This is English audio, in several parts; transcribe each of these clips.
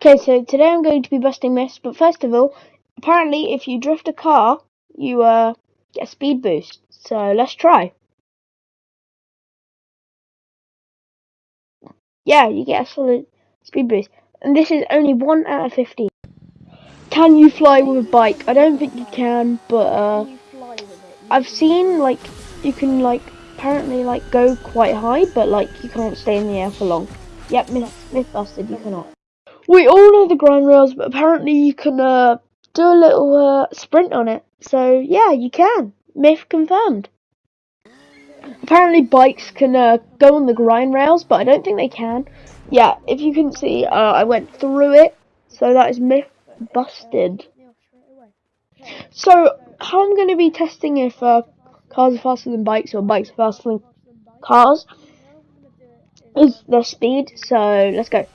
Okay, so today I'm going to be busting myths, but first of all, apparently if you drift a car, you uh, get a speed boost. So let's try. Yeah, you get a solid speed boost. And this is only 1 out of 15. Can you fly with a bike? I don't think you can, but uh, I've seen like you can like apparently like go quite high, but like you can't stay in the air for long. Yep, myth, myth busted, you cannot. We all know the grind rails, but apparently you can uh, do a little uh, sprint on it. So yeah, you can. Myth confirmed. Apparently bikes can uh, go on the grind rails, but I don't think they can. Yeah, if you can see, uh, I went through it, so that is myth busted. So how I'm going to be testing if uh, cars are faster than bikes or bikes are faster than cars is their speed. So let's go.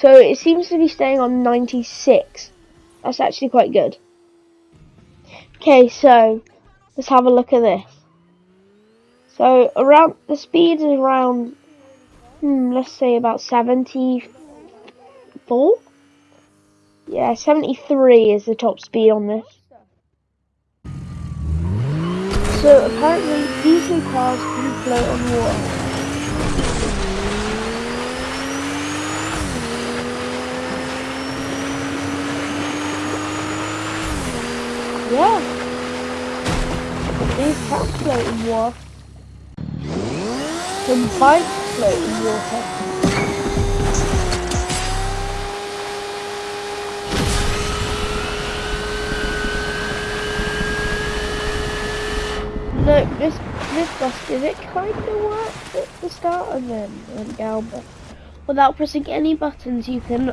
So it seems to be staying on 96. That's actually quite good. Okay, so let's have a look at this. So around the speed is around, hmm, let's say about 74. Yeah, 73 is the top speed on this. So apparently diesel cars can float on water. In water. Some bikes float in water. Look, this this busted it kind of worked at the start and then went down, without pressing any buttons you can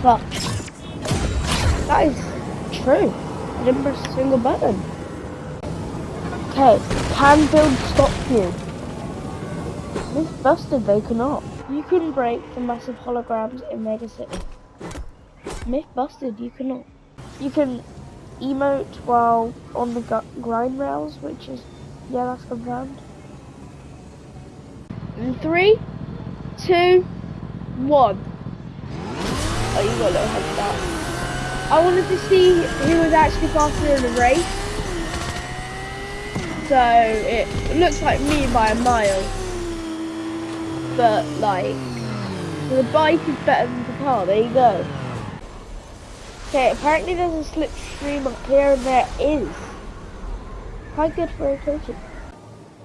fuck. That is true didn't press a single button. Okay, can build stop you. This busted, they cannot. You can break the massive holograms in Mega City. Myth busted, you cannot. You can emote while on the grind rails, which is, yeah, that's confirmed. In three, two, one. Oh, you got a little head start. I wanted to see who was actually faster in the race. So it looks like me by a mile. But like, the bike is better than the car, there you go. Okay, apparently there's a slipstream up here and there is. Quite good for rotation.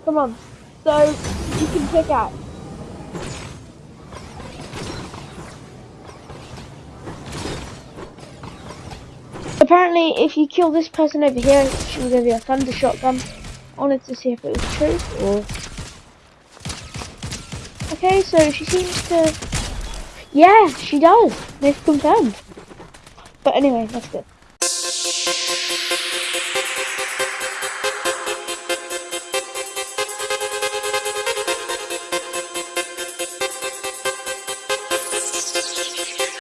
Come on. So, you can pick out. Apparently, if you kill this person over here, she will give you a thunder shotgun. I wanted to see if it was true or. Okay, so she seems to. Yeah, she does. They've confirmed. But anyway, that's good.